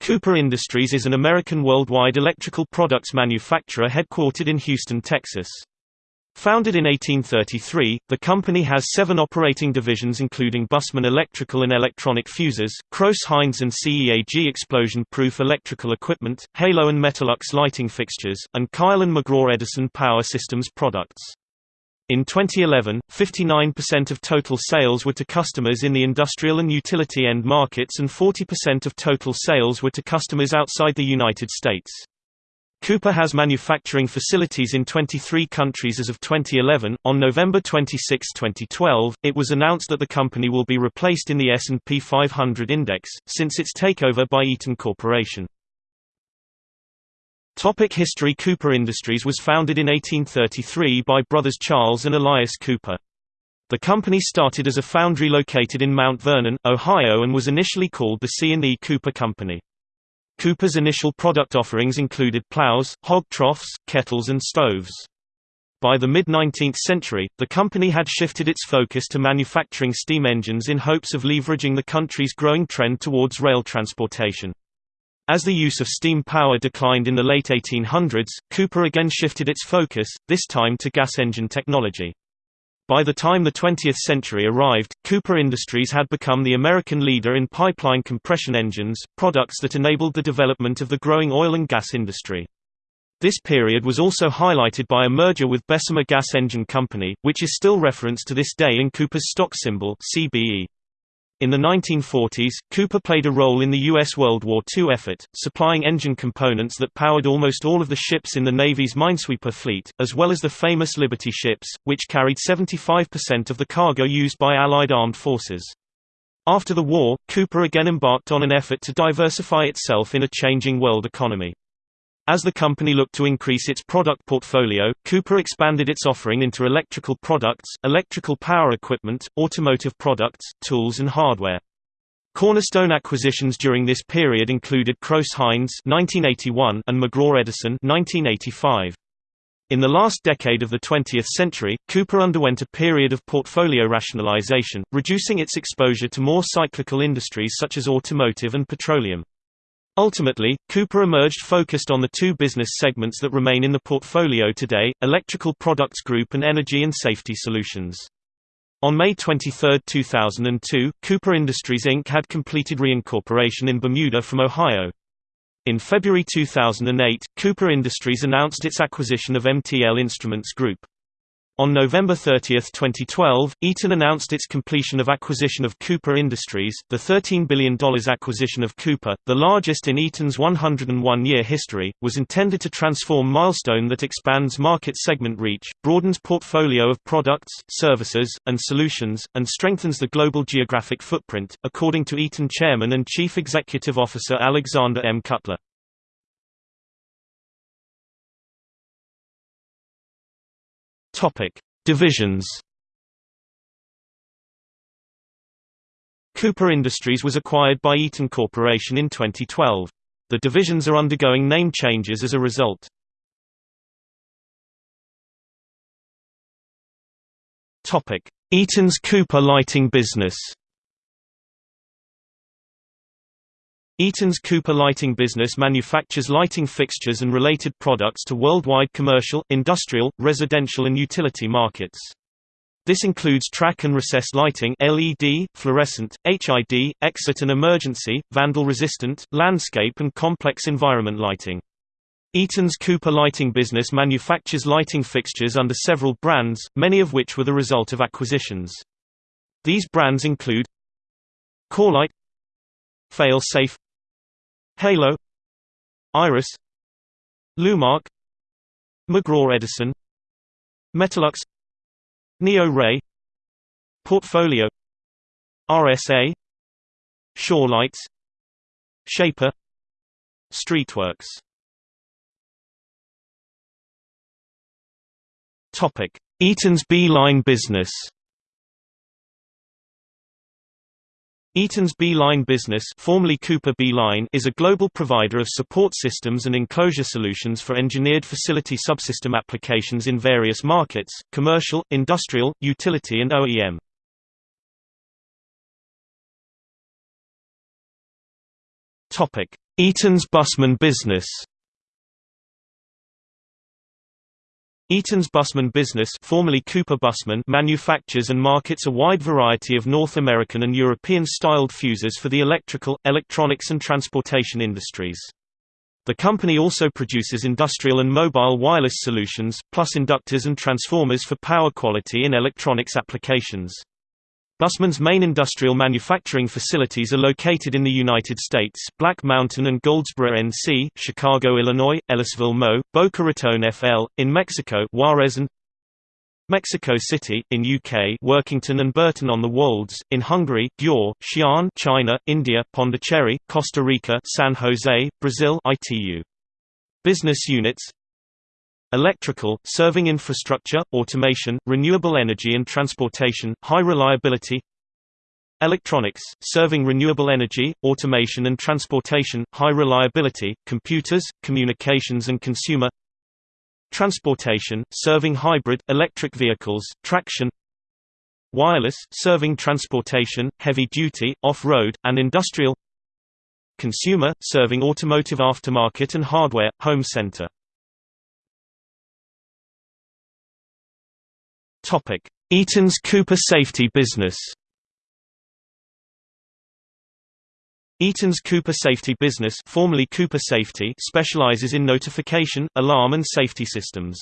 Cooper Industries is an American worldwide electrical products manufacturer headquartered in Houston, Texas. Founded in 1833, the company has seven operating divisions including Bussmann Electrical and Electronic Fuses, Crouse-Hinds and CEAG explosion-proof electrical equipment, Halo and Metalux lighting fixtures, and Kyle and McGraw Edison power systems products. In 2011, 59% of total sales were to customers in the industrial and utility end markets and 40% of total sales were to customers outside the United States. Cooper has manufacturing facilities in 23 countries as of 2011. On November 26, 2012, it was announced that the company will be replaced in the S&P 500 index since its takeover by Eaton Corporation. Topic history Cooper Industries was founded in 1833 by brothers Charles and Elias Cooper. The company started as a foundry located in Mount Vernon, Ohio and was initially called the C&E Cooper Company. Cooper's initial product offerings included plows, hog troughs, kettles and stoves. By the mid-19th century, the company had shifted its focus to manufacturing steam engines in hopes of leveraging the country's growing trend towards rail transportation. As the use of steam power declined in the late 1800s, Cooper again shifted its focus, this time to gas engine technology. By the time the 20th century arrived, Cooper Industries had become the American leader in pipeline compression engines, products that enabled the development of the growing oil and gas industry. This period was also highlighted by a merger with Bessemer Gas Engine Company, which is still referenced to this day in Cooper's stock symbol CBE. In the 1940s, Cooper played a role in the U.S. World War II effort, supplying engine components that powered almost all of the ships in the Navy's Minesweeper fleet, as well as the famous Liberty ships, which carried 75% of the cargo used by Allied armed forces. After the war, Cooper again embarked on an effort to diversify itself in a changing world economy. As the company looked to increase its product portfolio, Cooper expanded its offering into electrical products, electrical power equipment, automotive products, tools and hardware. Cornerstone acquisitions during this period included Crouse-Hinds (1981) and McGraw Edison (1985). In the last decade of the 20th century, Cooper underwent a period of portfolio rationalization, reducing its exposure to more cyclical industries such as automotive and petroleum. Ultimately, Cooper emerged focused on the two business segments that remain in the portfolio today, Electrical Products Group and Energy and Safety Solutions. On May 23, 2002, Cooper Industries Inc. had completed reincorporation in Bermuda from Ohio. In February 2008, Cooper Industries announced its acquisition of MTL Instruments Group. On November 30, 2012, Eaton announced its completion of acquisition of Cooper Industries, the $13 billion acquisition of Cooper, the largest in Eaton's 101-year history, was intended to transform Milestone that expands market segment reach, broadens portfolio of products, services, and solutions, and strengthens the global geographic footprint, according to Eaton Chairman and Chief Executive Officer Alexander M. Cutler. Topic: Divisions. Cooper Industries was acquired by Eaton Corporation in 2012. The divisions are undergoing name changes as a result. Eaton's Cooper Lighting business. Eaton's Cooper Lighting business manufactures lighting fixtures and related products to worldwide commercial, industrial, residential and utility markets. This includes track and recessed lighting LED, fluorescent, HID, exit and emergency, vandal-resistant, landscape and complex environment lighting. Eaton's Cooper Lighting business manufactures lighting fixtures under several brands, many of which were the result of acquisitions. These brands include Corelite Fail-Safe Halo Iris Lumark McGraw Edison Metalux Neo Ray Portfolio RSA Shawlights Shaper Streetworks. Eaton's B-line business Eaton's B-Line business formerly Cooper B-Line is a global provider of support systems and enclosure solutions for engineered facility subsystem applications in various markets, commercial, industrial, utility and OEM. Eaton's Bussmann business Eaton's Bussmann business formerly Cooper Bussmann manufactures and markets a wide variety of North American and European-styled fuses for the electrical, electronics and transportation industries. The company also produces industrial and mobile wireless solutions, plus inductors and transformers for power quality in electronics applications. Bussmann's main industrial manufacturing facilities are located in the United States Black Mountain and Goldsboro NC, Chicago, Illinois, Ellisville Mo, Boca Raton FL, in Mexico Juarez and Mexico City, in UK Workington and Burton on the Wolds, in Hungary Győr, Xi'an China, India Pondicherry, Costa Rica San Jose, Brazil ITU. Business units Electrical, serving infrastructure, automation, renewable energy and transportation, high reliability. Electronics, serving renewable energy, automation and transportation, high reliability, computers, communications and consumer. Transportation, serving hybrid, electric vehicles, traction. Wireless, serving transportation, heavy-duty, off-road, and industrial. Consumer, serving automotive aftermarket and hardware, home center Eaton's Cooper Safety Business. Eaton's Cooper Safety Business, formerly Cooper Safety, specializes in notification, alarm and safety systems.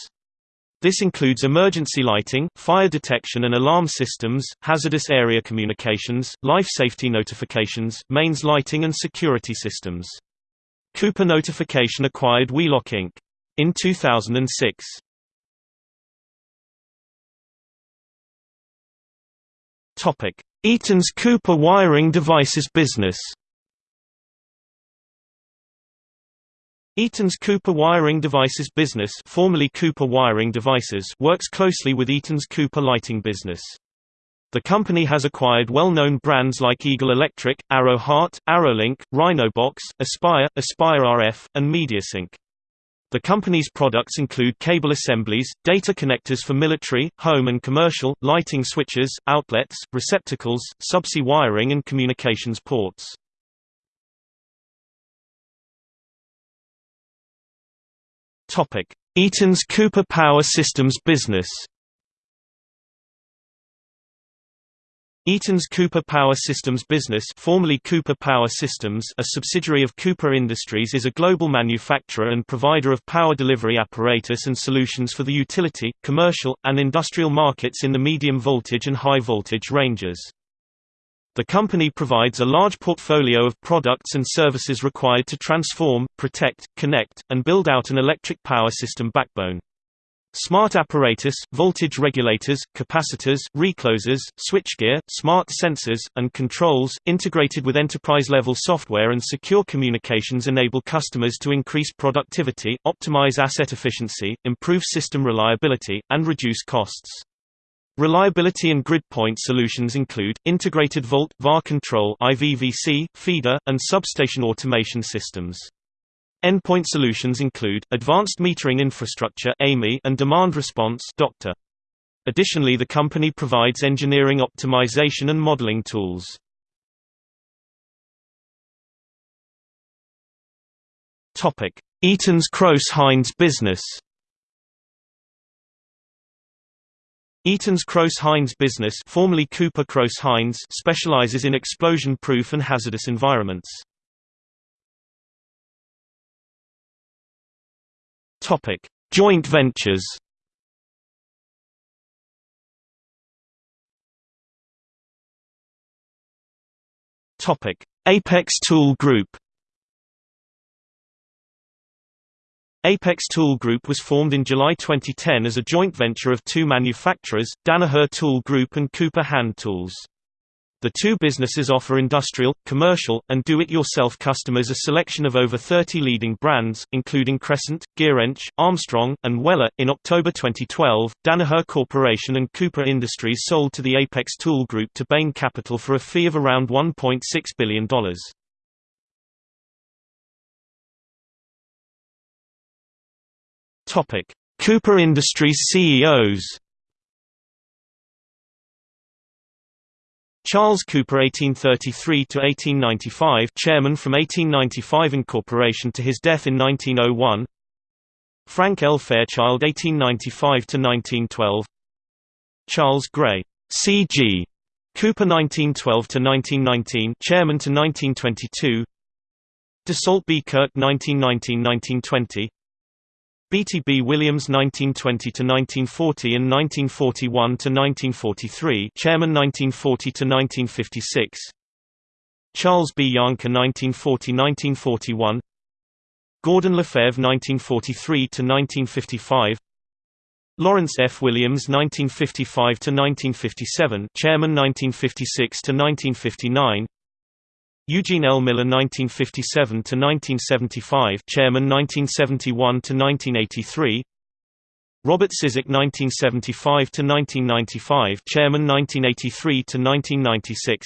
This includes emergency lighting, fire detection and alarm systems, hazardous area communications, life safety notifications, mains lighting and security systems. Cooper Notification acquired Wheelock Inc. in 2006. Topic: Eaton's Cooper Wiring Devices business. Eaton's Cooper Wiring Devices business, formerly Cooper Wiring Devices, works closely with Eaton's Cooper Lighting business. The company has acquired well-known brands like Eagle Electric, Arrow Hart, Arrowlink, Rhinobox, Aspire, Aspire RF, and MediaSync. The company's products include cable assemblies, data connectors for military, home and commercial, lighting switches, outlets, receptacles, subsea wiring and communications ports. Eaton's Cooper Power Systems business Eaton's Cooper Power Systems business formerly Cooper Power Systems a subsidiary of Cooper Industries is a global manufacturer and provider of power delivery apparatus and solutions for the utility, commercial, and industrial markets in the medium voltage and high voltage ranges. The company provides a large portfolio of products and services required to transform, protect, connect, and build out an electric power system backbone. Smart apparatus, voltage regulators, capacitors, reclosers, switchgear, smart sensors, and controls, integrated with enterprise-level software and secure communications enable customers to increase productivity, optimize asset efficiency, improve system reliability, and reduce costs. Reliability and grid point solutions include, integrated volt, VAR control IVVC, feeder, and substation automation systems. Endpoint solutions include, Advanced Metering Infrastructure and Demand Response. Additionally the company provides engineering optimization and modeling tools. Eaton's Crouse-Hinds business Eaton's Crouse-Hinds business formerly Cooper Crouse-Hinds specializes in explosion-proof and hazardous environments. Topic: Joint ventures. Topic: Apex Tool Group. Apex Tool Group was formed in July 2010 as a joint venture of two manufacturers, Danaher Tool Group and Cooper Hand Tools. The two businesses offer industrial, commercial, and do-it-yourself customers a selection of over 30 leading brands, including Crescent, Gearench, Armstrong, and Weller. In October 2012, Danaher Corporation and Cooper Industries sold to the Apex Tool Group to Bain Capital for a fee of around $1.6 billion. Cooper Industries CEOs Charles Cooper 1833–1895 chairman from 1895 incorporation to his death in 1901 Frank L. Fairchild 1895–1912 Charles Gray CG Cooper 1912–1919 chairman to 1922 Desaix B. Kirk 1919-1920 B.T. B. Williams 1920–1940 and 1941–1943 Chairman 1940–1956 Charles B. Jahnke 1940–1941 Gordon Lefebvre 1943–1955 Lawrence F. Williams 1955–1957 Chairman 1956–1959 Eugene L. Miller 1957–1975 Chairman 1971–1983 Robert Cizik 1975–1995 Chairman 1983–1996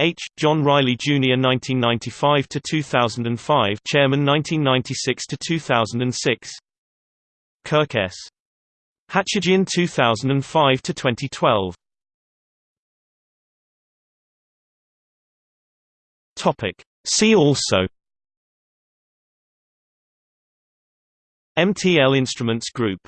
H. John Riley Jr. 1995–2005 Chairman 1996–2006 Kirk S. Hachigian 2005–2012 Topic. See also MTL Instruments Group